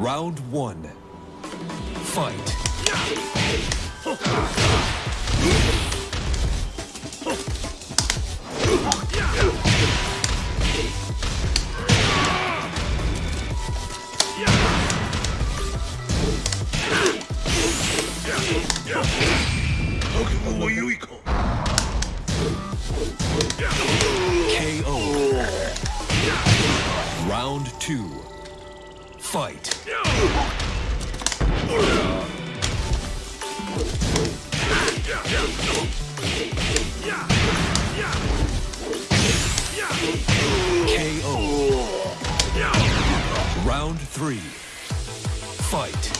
Round one. Fight. KO. Round two. Fight. KO. Round three. Fight.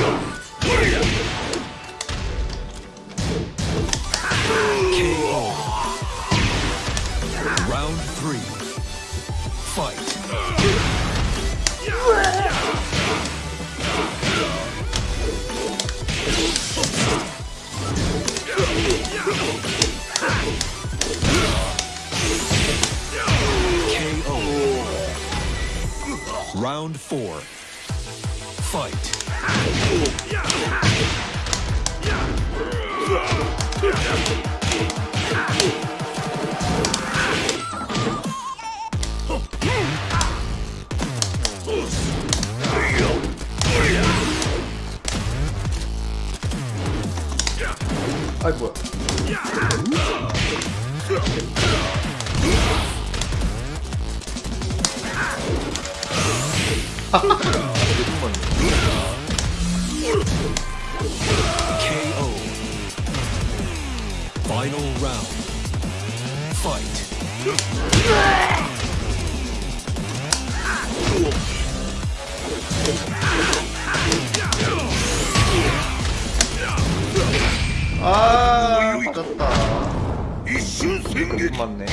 Round four. Fight. 아 I will. KO. Final round. Fight. 아, 맞았다. 조금 맞네.